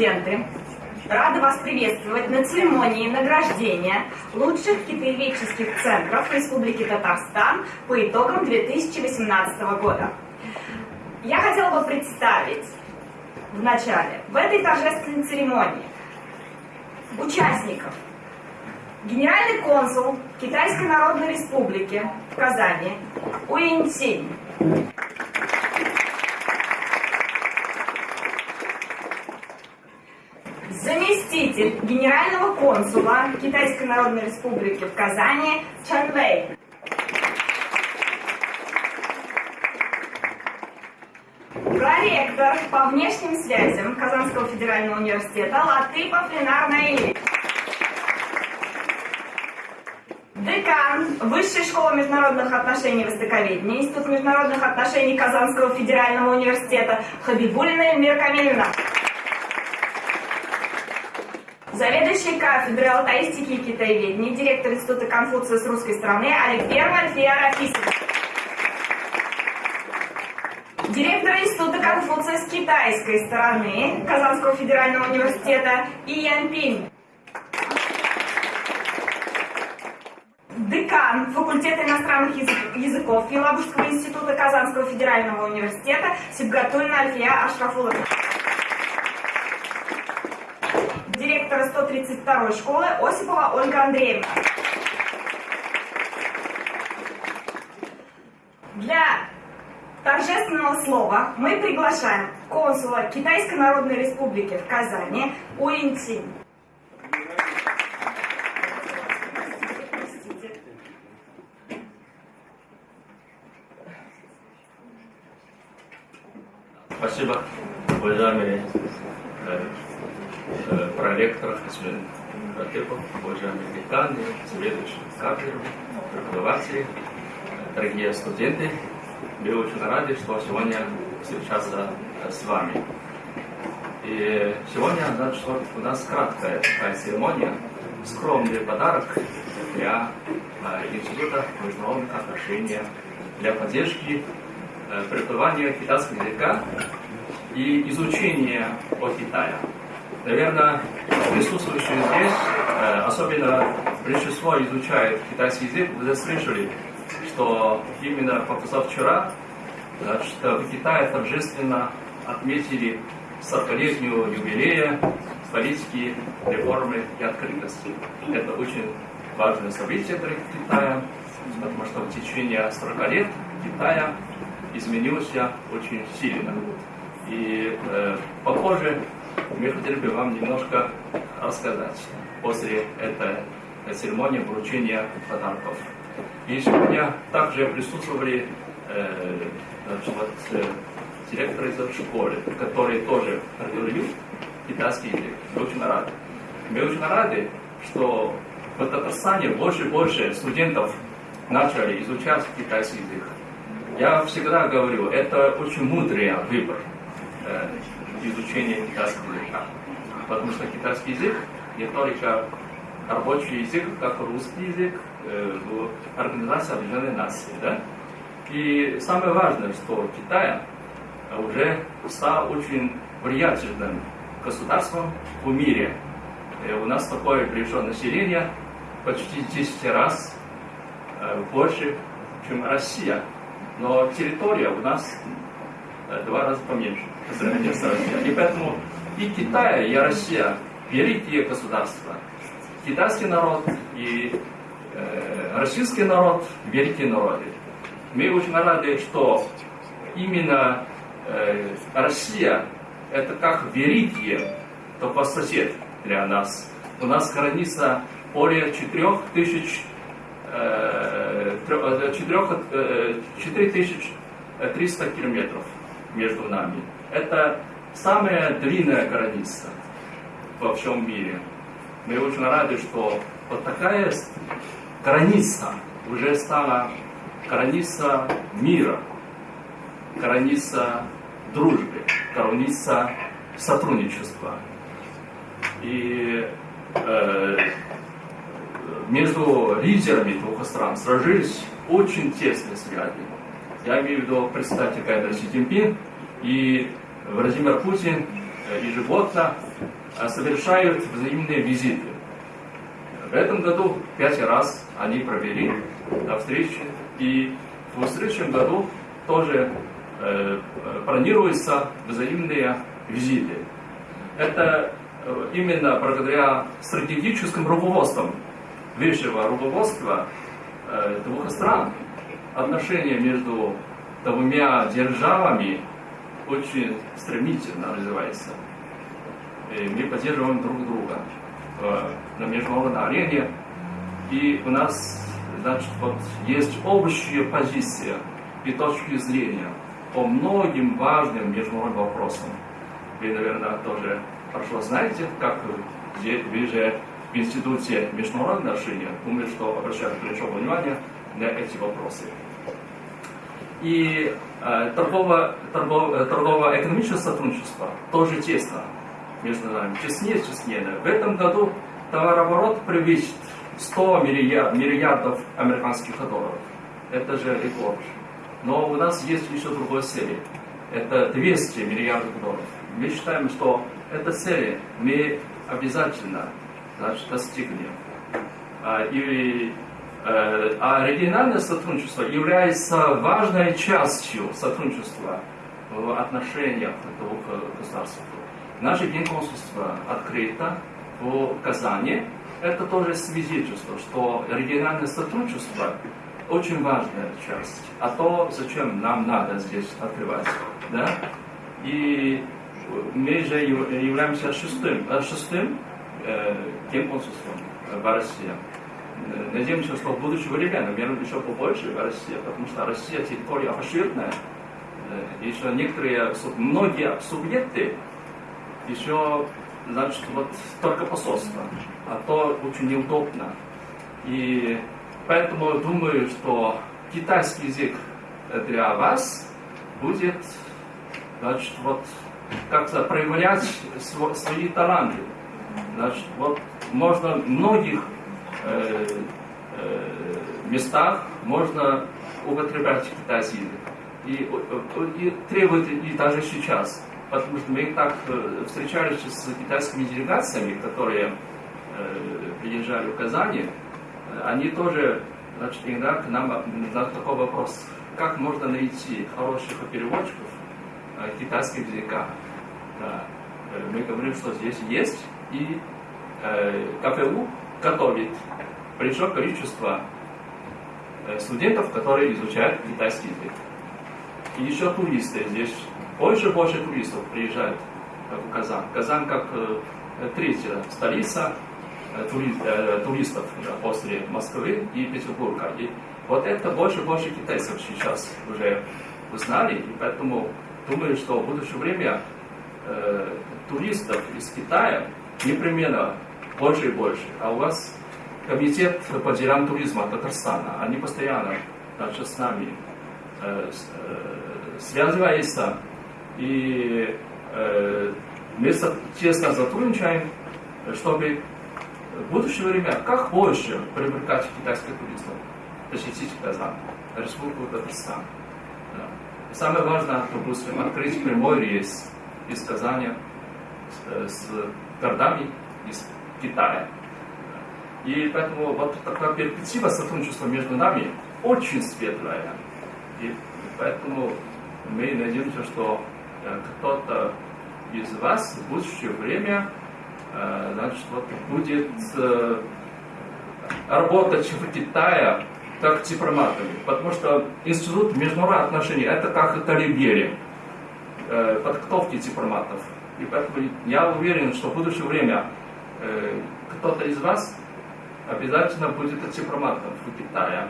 студенты! Рада вас приветствовать на церемонии награждения лучших китаеведческих центров Республики Татарстан по итогам 2018 года. Я хотела бы представить в начале, в этой торжественной церемонии, участников. Генеральный консул Китайской Народной Республики в Казани Уинтинь. Заместитель генерального консула Китайской Народной Республики в Казани Чан Вэй. Проректор по внешним связям Казанского федерального университета Латыпов Ленар Наиль. Декан Высшей школы международных отношений востоковедения Институт международных отношений Казанского федерального университета Хабибулина Эльмира Камилина заведующий кафедрой алтаистики и китаеведения, директор Института Конфуция с русской стороны Алексеева Альфия Рафисова. Директор Института Конфуция с китайской стороны Казанского федерального университета И Янпинь. Декан факультета иностранных языков Елабужского института Казанского федерального университета Сибгатульна Альфия Ашрафулова директора 132 школы Осипова Ольга Андреевна. Для торжественного слова мы приглашаем консула Китайской Народной Республики в Казани Уинтинь. Спасибо, уважаемые Э, проректор господин Ратепов, уважаемые деканы, заведующие кафедры, преподаватели, дорогие студенты. Мы очень рады, что сегодня встречаться с вами. И сегодня, значит, у нас краткая церемония, скромный подарок для э, Института международных отношений, для поддержки э, преподавания китайского языка и изучения о Китае. Наверное, присутствующие здесь, э, особенно большинство изучает китайский язык, вы слышали, что именно позавчера значит, в Китае торжественно отметили 40-летнюю юбилея политики, реформы и открытости. Это очень важное событие для Китая, потому что в течение 40 лет Китая изменился очень сильно. И э, похоже, мы хотели бы вам немножко рассказать после этой церемонии вручения подарков. И сегодня также присутствовали э, значит, вот, э, директоры из школы, которые тоже преподают китайский язык. Мы очень рады. Мы очень рады, что в Татарстане больше и больше студентов начали изучать китайский язык. Я всегда говорю, это очень мудрый выбор. Э, изучения китайского языка. Потому что китайский язык не только рабочий язык, как русский язык э, в Организации Объединенных Наций. Да? И самое важное, что Китай уже стал очень влиятельным государством в мире. И у нас такое приезжее население почти 10 раз э, больше, чем Россия. Но территория у нас э, два раза поменьше по сравнению с Россией. И поэтому и Китай, и Россия великие государства. Китайский народ и э, российский народ великие народы. Мы очень рады, что именно э, Россия это как великие только сосед для нас. У нас граница более 4 тысяч 4300 километров между нами. Это самая длинная граница во всем мире. Мы очень рады, что вот такая граница уже стала граница мира, граница дружбы, граница сотрудничества. И э, между лидерами двух стран сложились очень тесные связи. Я имею в виду председатель Кайдра Си Цзиньпин и Владимир Путин э, ежегодно э, совершают взаимные визиты. В этом году пять раз они провели встречи, и в следующем году тоже э, планируются взаимные визиты. Это именно благодаря стратегическим руководствам высшего руководства двух стран отношения между двумя державами очень стремительно развивается. И мы поддерживаем друг друга э, на международной арене. И у нас, значит, вот есть общая позиция и точки зрения по многим важным международным вопросам. Вы, наверное, тоже хорошо знаете, как вы же в Институте международных отношений, думаю, что обращают большое внимание на эти вопросы. И э, торгово, торгово, торгово-экономическое сотрудничество тоже тесно между нами, теснее, теснее. В этом году товарооборот превысит 100 миллиард, миллиардов американских долларов. Это же рекорд. Но у нас есть еще другой цель. Это 200 миллиардов долларов. Мы считаем, что эта цель мы обязательно значит, достигнем. А, и Э, а региональное сотрудничество является важной частью сотрудничества в отношениях двух государств. Наше генконсульство открыто в Казани. Это тоже свидетельство, что региональное сотрудничество очень важная часть. А то, зачем нам надо здесь открывать. Да? И мы же являемся шестым, э, шестым э, генконсульством в России. Э, надеемся, что в будущее время, наверное, еще побольше в России, потому что Россия территория обширная, э, еще некоторые, многие субъекты еще, значит, вот только посольство, а то очень неудобно. И поэтому думаю, что китайский язык для вас будет, значит, вот как-то проявлять свои таланты. Значит, вот можно многих Э, э, местах можно употреблять китайский язык. И, и требует и даже сейчас. Потому что мы так э, встречались с китайскими делегациями, которые приезжали в Казани, они тоже, значит, иногда к нам задают такой вопрос, как можно найти хороших переводчиков китайского языка. Мы говорим, что здесь есть, и э, КПУ готовит большое количество э, студентов, которые изучают китайский язык. И еще туристы. Здесь больше и больше туристов приезжают в Казань. Казань как э, третья столица э, туристов после Москвы и Петербурга. И вот это больше и больше китайцев сейчас уже узнали, и поэтому думаю, что в будущее время э, туристов из Китая непременно больше и больше. А у вас комитет по делам туризма Татарстана, они постоянно значит, с нами э, э, связываются, и э, мы тесно сотрудничаем, чтобы в будущее время как больше привлекать китайских туристов посетить Казань, Республику Татарстан. Да. самое важное, допустим, открыть прямой рейс из Казани с, с городами из Китая. И поэтому вот такая перспектива сотрудничества между нами очень светлая. И поэтому мы надеемся, что э, кто-то из вас в будущее время э, значит, вот, будет э, работать в Китае как дипломатами. Потому что Институт международных отношений это как Талибери подготовки дипломатов. И поэтому я уверен, что в будущее время кто-то из вас обязательно будет дипломатом в Китае.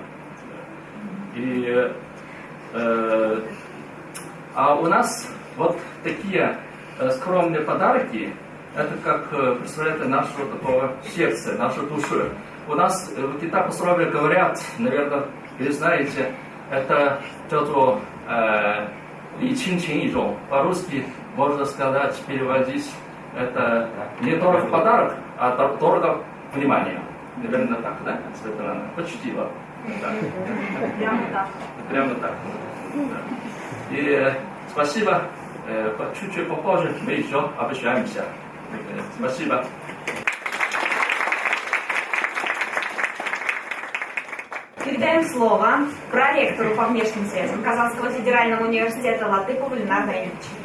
И, э, а у нас вот такие э, скромные подарки, это как э, представляет нашего такого сердца, нашу душу. У нас э, в Китае пословие говорят, наверное, вы знаете, это что-то э, Ли Чин и По-русски можно сказать, переводить, это не дорого подарок, а дорого внимание. Наверное, так, да, Светлана? Почти вот. Да. Прямо так. Прямо так. Да. И э, спасибо Э, Чуть-чуть попозже мы еще обещаемся. Э, Спасибо. Передаем слово проректору по внешним связям Казанского федерального университета Латыпову Ленарду Эмильевичу.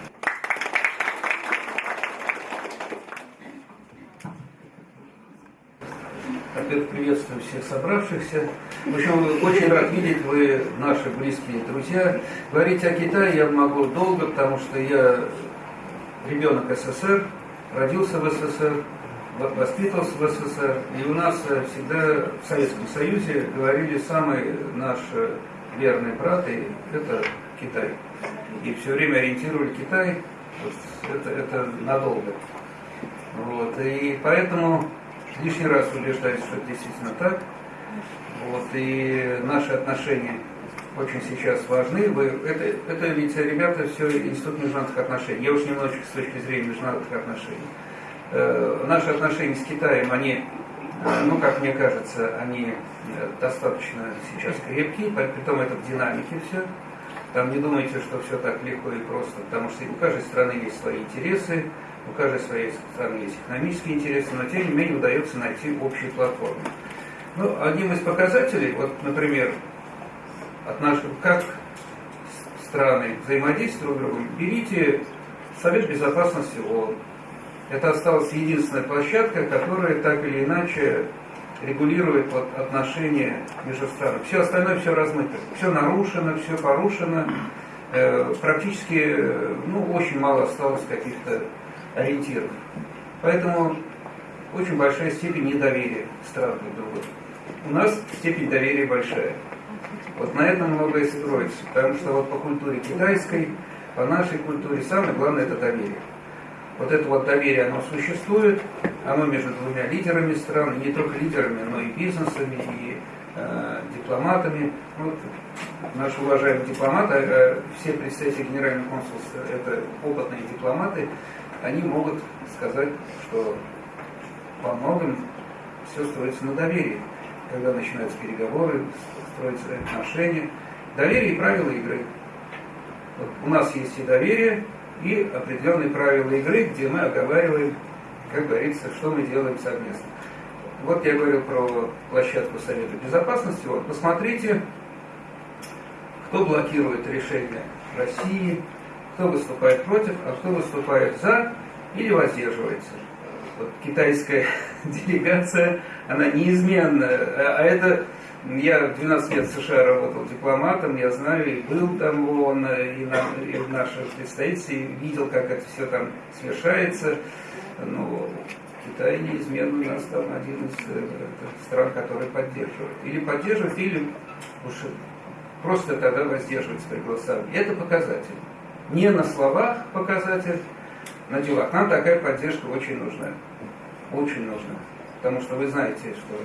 Во-первых, приветствую всех собравшихся. В общем, очень рад видеть, вы наши близкие друзья. Говорить о Китае я могу долго, потому что я ребенок СССР, родился в СССР, во- воспитывался в СССР. И у нас э, всегда в Советском Союзе говорили, самый наш э, верный брат, и это Китай. И все время ориентировали Китай, вот это, это надолго. Вот, и поэтому лишний раз убеждаюсь, что это действительно так. Вот, и наши отношения очень сейчас важны. Вы, это, это ведь, ребята, все институт международных отношений. Я уж немножечко с точки зрения международных отношений. Э, наши отношения с Китаем, они, э, ну, как мне кажется, они э, достаточно сейчас крепкие, при том это в динамике все. Там не думайте, что все так легко и просто, потому что у каждой страны есть свои интересы, у каждой своей страны есть экономические интересы, но тем не менее удается найти общую платформу. Ну, одним из показателей, вот, например, от нашего, как страны взаимодействуют друг с другом, берите Совет Безопасности ООН. Это осталась единственная площадка, которая так или иначе регулирует вот отношения между странами. Все остальное все размыто, все нарушено, все порушено. Э, практически, э, ну, очень мало осталось каких-то ориентиров. Поэтому очень большая степень недоверия стран друг другу. У нас степень доверия большая. Вот на этом многое строится. Потому что вот по культуре китайской, по нашей культуре самое главное это доверие. Вот это вот доверие, оно существует, оно между двумя лидерами стран, не только лидерами, но и бизнесами, и э, дипломатами. Вот наши уважаемые дипломаты, э, все представители генерального консульства, это опытные дипломаты, они могут сказать, что во многом все строится на доверии. Когда начинаются переговоры, строятся отношения. Доверие и правила игры. Вот у нас есть и доверие, и определенные правила игры, где мы оговариваем, как говорится, что мы делаем совместно. Вот я говорил про площадку Совета Безопасности. Вот посмотрите, кто блокирует решения России, кто выступает против, а кто выступает за или воздерживается. Вот китайская делегация, она неизменно, а а это я 12 лет в США работал дипломатом, я знаю, и был там в и, на, и в наших представителей, видел, как это все там совершается. Ну, Китай неизменно у нас там один из э, стран, который поддерживает. Или поддерживает, или уж просто тогда воздерживается при голосовании. Это показатель. Не на словах показатель, на делах. Нам такая поддержка очень нужна. Очень нужна. Потому что вы знаете, что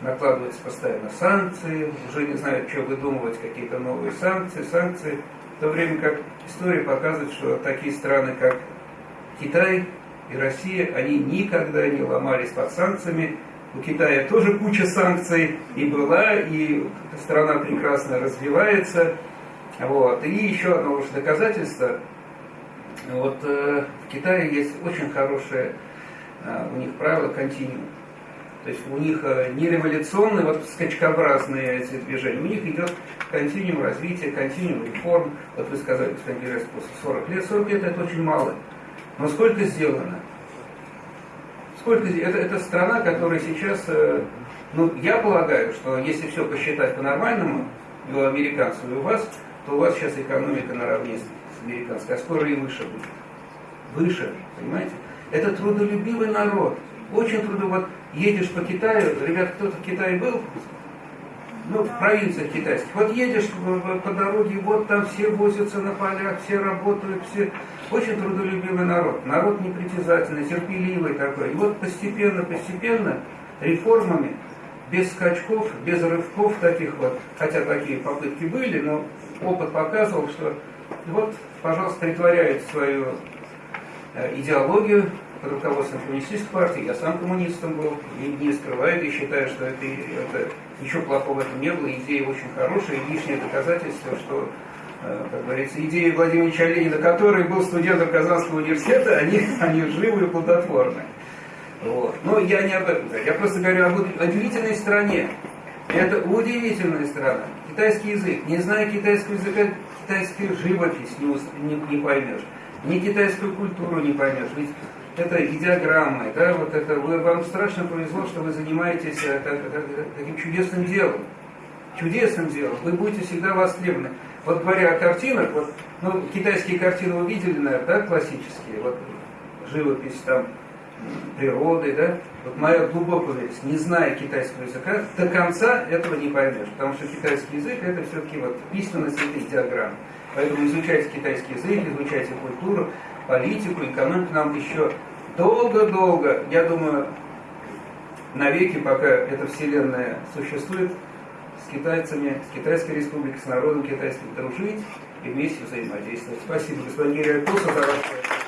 накладываются постоянно санкции, уже не знают, что выдумывать, какие-то новые санкции, санкции. В то время как история показывает, что такие страны, как Китай и Россия, они никогда не ломались под санкциями. У Китая тоже куча санкций и была, и страна прекрасно развивается. Вот. И еще одно уж доказательство. Вот э, в Китае есть очень хорошее э, у них правило континуум. То есть у них э, не революционные, вот скачкообразные эти движения, у них идет континуум развития, континуум реформ. Вот вы сказали, господин Герас, после 40 лет. 40 лет это очень мало. Но сколько сделано? Сколько это, это страна, которая сейчас, э, ну, я полагаю, что если все посчитать по-нормальному, у американцев, и у вас, то у вас сейчас экономика наравне с американской, а скоро и выше будет. Выше, понимаете? Это трудолюбивый народ. Очень трудолюбивый. Вот едешь по Китаю, ребят, кто-то в Китае был? Ну, в провинциях китайских. Вот едешь по дороге, вот там все возятся на полях, все работают, все... Очень трудолюбивый народ. Народ непритязательный, терпеливый такой. И вот постепенно, постепенно, реформами, без скачков, без рывков таких вот, хотя такие попытки были, но опыт показывал, что вот, пожалуйста, притворяют свою э, идеологию под руководством коммунистической партии. Я сам коммунистом был, и не скрываю, и считаю, что это, это ничего плохого в этом не было, идея очень хорошая, и лишнее доказательство, что э, как говорится, идеи Владимира Ильича Ленина, который был студентом Казанского университета, они, они живы и плодотворны. Вот. Но я не об этом говорю. Я просто говорю об удивительной стране. Это удивительная страна. Китайский язык. Не зная китайского языка, китайскую живопись не, не, не поймешь. Ни китайскую культуру не поймешь. Ведь это идеограммы, да, вот это вы, вам страшно повезло, что вы занимаетесь э, так, так, таким чудесным делом. Чудесным делом. Вы будете всегда востребованы. Вот говоря о картинах, вот, ну, китайские картины вы видели, наверное, да, классические, вот живопись там, природы, да, вот моя глубокая уверенность, не зная китайского языка, до конца этого не поймешь, потому что китайский язык это все-таки вот письменность этой диаграммы. Поэтому изучайте китайский язык, изучайте культуру, политику, экономику нам еще долго-долго, я думаю, навеки, пока эта вселенная существует, с китайцами, с Китайской республикой, с народом китайским дружить и вместе взаимодействовать. Спасибо, господин Туса, за ваше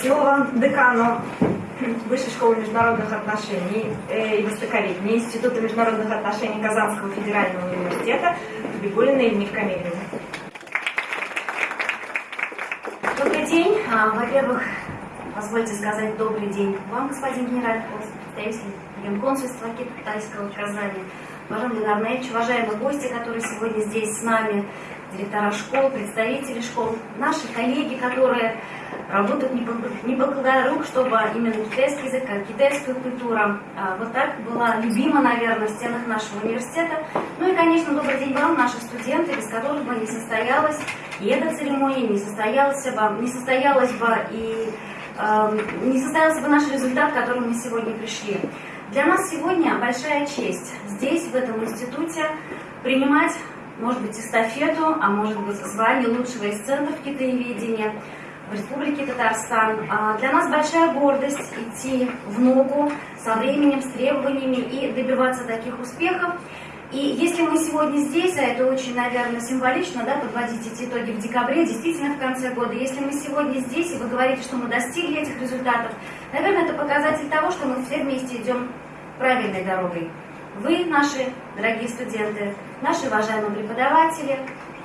Слово декану Высшей школы международных отношений э, и востоковедения Института международных отношений Казанского федерального университета Бибулина Эльмир Камилина. Добрый день. А, во-первых, позвольте сказать добрый день вам, господин генеральный представитель Генконсульства Китайского Казани, уважаемый Ленар Наевич, уважаемые гости, которые сегодня здесь с нами, директора школ, представители школ, наши коллеги, которые работают не покладая рук, чтобы именно китайский язык, китайская культура а, вот так была любима, наверное, в стенах нашего университета. Ну и, конечно, добрый день вам, наши студенты, без которых бы не состоялась и эта церемония, не состоялась бы, не состоялась бы и э, не состоялся бы наш результат, к которому мы сегодня пришли. Для нас сегодня большая честь здесь, в этом институте, принимать, может быть, эстафету, а может быть, звание лучшего из центров китаеведения – в Республике Татарстан. А, для нас большая гордость идти в ногу со временем, с требованиями и добиваться таких успехов. И если мы сегодня здесь, а это очень, наверное, символично, да, подводить эти итоги в декабре, действительно в конце года, если мы сегодня здесь, и вы говорите, что мы достигли этих результатов, наверное, это показатель того, что мы все вместе идем правильной дорогой. Вы, наши дорогие студенты, наши уважаемые преподаватели,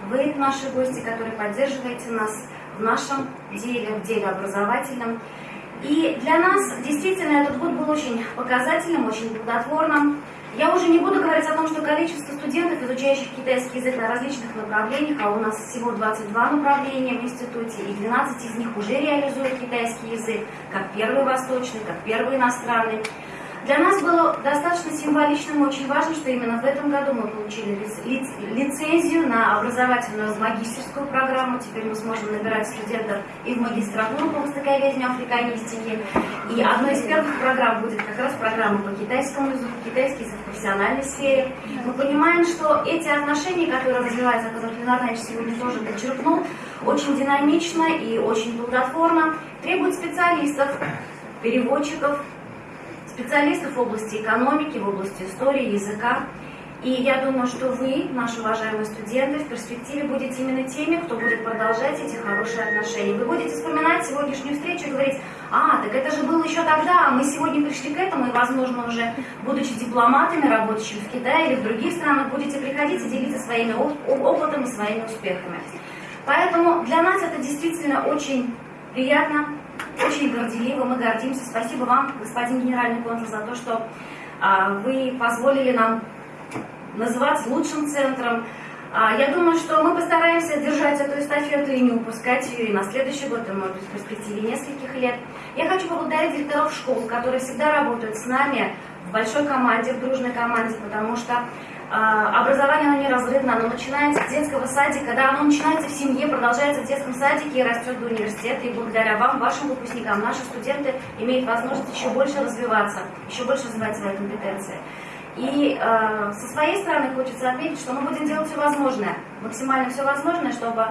вы, наши гости, которые поддерживаете нас, в нашем деле, в деле образовательном. И для нас действительно этот год был очень показательным, очень плодотворным. Я уже не буду говорить о том, что количество студентов, изучающих китайский язык на различных направлениях, а у нас всего 22 направления в институте, и 12 из них уже реализуют китайский язык, как первый восточный, как первый иностранный. Для нас было достаточно символичным и очень важно, что именно в этом году мы получили лицензию на образовательную магистерскую программу. Теперь мы сможем набирать студентов и в магистратуру по востоковедению африканистики. И одной из первых программ будет как раз программа по китайскому языку, китайский язык в профессиональной сфере. Мы понимаем, что эти отношения, которые развиваются, о которых Ленар сегодня тоже подчеркнул, очень динамично и очень плодотворно, требуют специалистов, переводчиков, специалистов в области экономики, в области истории, языка. И я думаю, что вы, наши уважаемые студенты, в перспективе будете именно теми, кто будет продолжать эти хорошие отношения. Вы будете вспоминать сегодняшнюю встречу и говорить, а, так это же было еще тогда, а мы сегодня пришли к этому, и, возможно, уже, будучи дипломатами, работающими в Китае или в других странах, будете приходить и делиться своими опытом и своими успехами. Поэтому для нас это действительно очень приятно, очень горделиво, мы гордимся. Спасибо вам, господин генеральный консул, за то, что а, вы позволили нам называться лучшим центром. А, я думаю, что мы постараемся держать эту эстафету и не упускать ее и на следующий год, и, может быть, в перспективе нескольких лет. Я хочу поблагодарить директоров школ, которые всегда работают с нами в большой команде, в дружной команде, потому что образование, оно неразрывно, оно начинается с детского садика, да, оно начинается в семье, продолжается в детском садике и растет до университета. И благодаря вам, вашим выпускникам, наши студенты имеют возможность еще больше развиваться, еще больше развивать свои компетенции. И э, со своей стороны хочется отметить, что мы будем делать все возможное, максимально все возможное, чтобы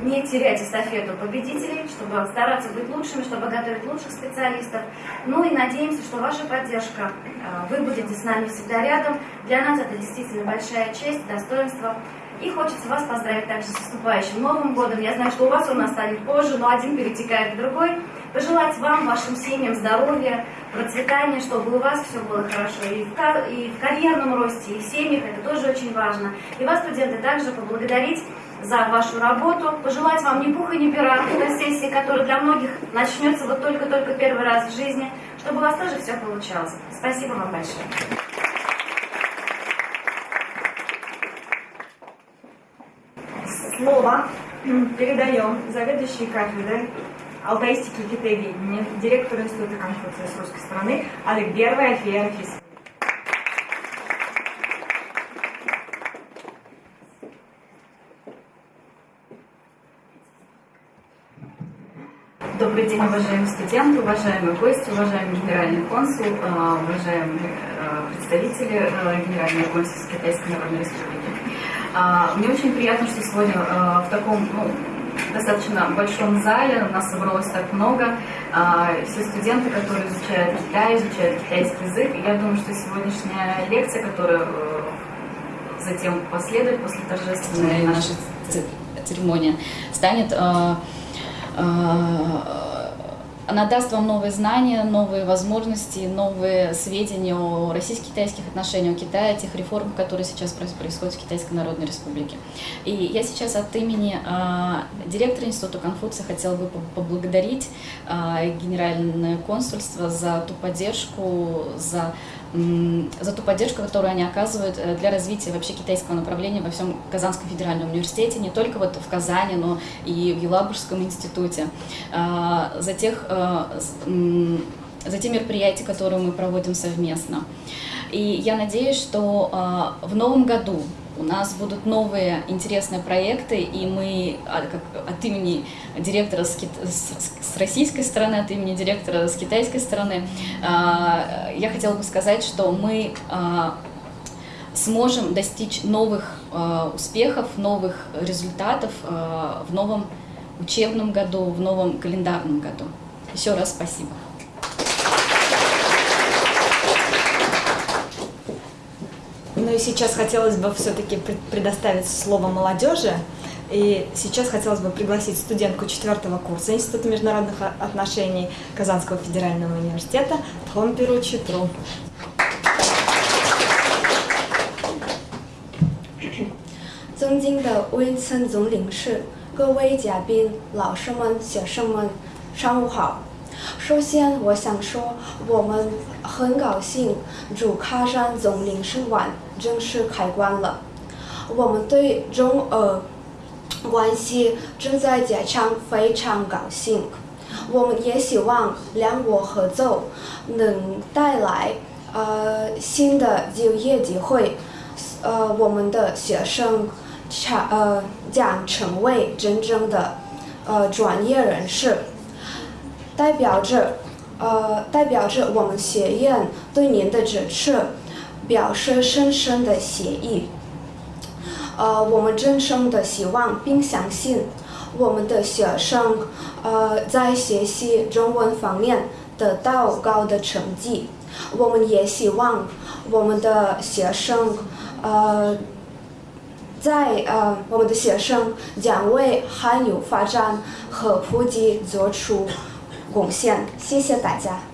не терять эстафету победителей, чтобы стараться быть лучшими, чтобы готовить лучших специалистов. Ну и надеемся, что ваша поддержка, э, вы будете с нами всегда рядом. Для нас это действительно большая честь, достоинство. И хочется вас поздравить также с наступающим Новым годом. Я знаю, что у вас он настанет позже, но один перетекает в другой. Пожелать вам, вашим семьям здоровья, процветания, чтобы у вас все было хорошо. И в, и в карьерном росте, и в семьях, это тоже очень важно. И вас, студенты, также поблагодарить за вашу работу, пожелать вам ни пуха, ни пера на сессии, которая для многих начнется вот только-только первый раз в жизни, чтобы у вас тоже все получалось. Спасибо вам большое. Слово передаем заведующей кафедрой алтаистики и китаеведения, директору Института Конфуция с русской стороны Аликберова Альфия Анфисовна. Добрый день, уважаемые студенты, уважаемые гости, уважаемый генеральный консул, э, уважаемые э, представители э, Генерального консульства Китайской Народной Республики. А, Мне очень приятно, что сегодня в таком ну, достаточно большом зале у нас собралось так много. А, Все студенты, которые изучают Китай, изучают китайский язык. И я думаю, что сегодняшняя лекция, которая затем последует после торжественной нашей церемонии, станет она даст вам новые знания, новые возможности, новые сведения о российско-китайских отношениях, о Китае, тех реформах, которые сейчас происходят в Китайской Народной Республике. И я сейчас от имени э, директора Института Конфуция хотела бы поблагодарить э, Генеральное консульство за ту поддержку, за за ту поддержку, которую они оказывают э, для развития вообще китайского направления во всем Казанском федеральном университете, не только вот в Казани, но и в Елабужском институте, а, за, тех, э, за те мероприятия, которые мы проводим совместно. И я надеюсь, что а, в новом году у нас будут новые интересные проекты, и мы а, от имени директора с российской стороны, от имени директора с китайской стороны, а, я хотела бы сказать, что мы а, сможем достичь новых успехов, новых результатов в новом учебном году, в новом календарном году. Еще раз спасибо. Ну и сейчас хотелось бы все-таки предоставить слово молодежи. И сейчас хотелось бы пригласить студентку четвертого курса Института международных отношений Казанского федерального университета Тхомпиру Читру. 尊敬的温森总领事、各位嘉宾、老师们、学生们，上午好。首先，我想说，我们很高兴驻喀山总领事馆 正式开关了。我们对中俄关系正在加强，非常高兴。我们也希望两国合作能带来呃新的就业机会，呃我们的学生呃将成为真正的呃专业人士。代表着，呃，代表着我们学院对您的支持，表示深深的谢意。呃，我们真诚的希望并相信，我们的学生，呃，在学习中文方面得到高的成绩。我们也希望我们的学生，呃，在呃，我们的学生将为汉语发展和普及做出。贡献，谢谢大家。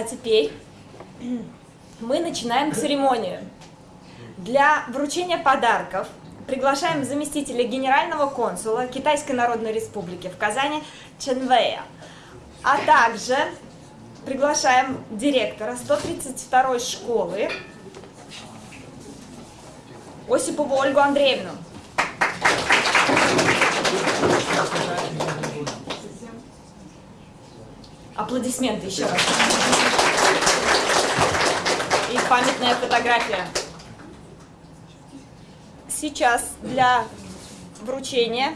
А теперь мы начинаем церемонию. Для вручения подарков приглашаем заместителя генерального консула Китайской Народной Республики в Казани Ченвея, а также приглашаем директора 132 школы Осипову Ольгу Андреевну. Аплодисменты еще раз. Памятная фотография. Сейчас для вручения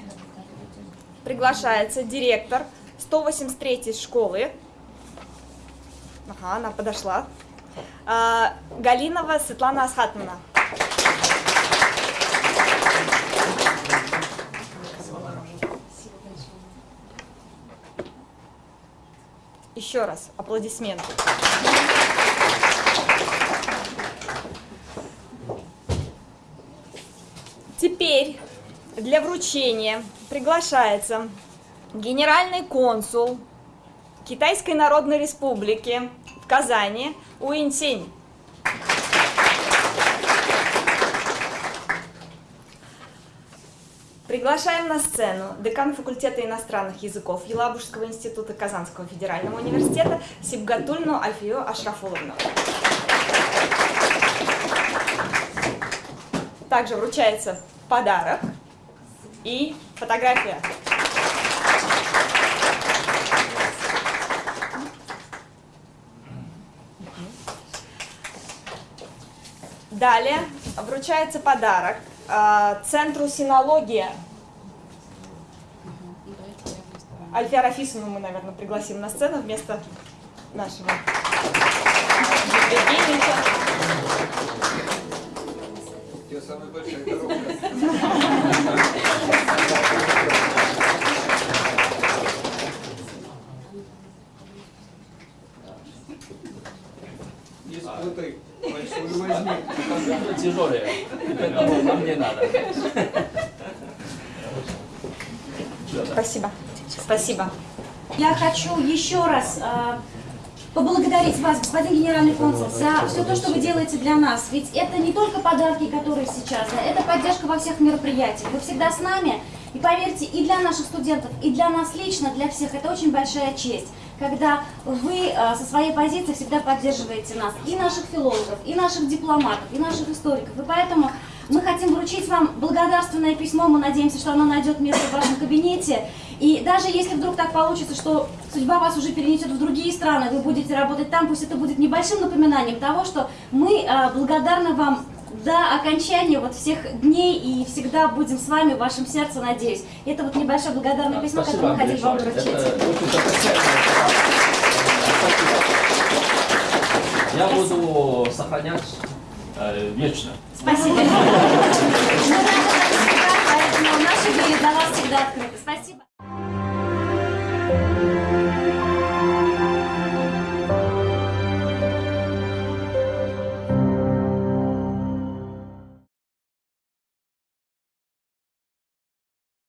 приглашается директор 183 школы. Ага, она подошла. А, Галинова Светлана Асхатовна. Еще раз аплодисменты. Теперь для вручения приглашается генеральный консул Китайской Народной Республики в Казани Уинсень. Приглашаем на сцену декан факультета иностранных языков Елабужского института Казанского федерального университета Сибгатульну Альфию Ашрафуловну. Также вручается подарок и фотография. Далее вручается подарок э, Центру синология. Альфия Рафисовну мы, наверное, пригласим на сцену вместо нашего Евгеньевича. Тебя самая большая коробка. Большую возьми. Компьютер тяжелые, поэтому нам не надо. Спасибо. Спасибо. Я хочу еще раз э, поблагодарить вас, господин генеральный консул, за все то, что вы делаете для нас. Ведь это не только подарки, которые сейчас, да, это поддержка во всех мероприятиях. Вы всегда с нами. И поверьте, и для наших студентов, и для нас лично, для всех, это очень большая честь, когда вы э, со своей позиции всегда поддерживаете нас, и наших филологов, и наших дипломатов, и наших историков. И поэтому мы хотим вручить вам благодарственное письмо, мы надеемся, что оно найдет место в вашем кабинете. И даже если вдруг так получится, что судьба вас уже перенесет в другие страны, вы будете работать там, пусть это будет небольшим напоминанием того, что мы э, благодарны вам до окончания вот всех дней и всегда будем с вами в вашем сердце, надеюсь. Это вот небольшое благодарное письмо, которое мы хотели вам вручить. Это Спасибо. Я буду сохранять э, вечно. Спасибо. Мы рады, поэтому наши двери для вас всегда открыты.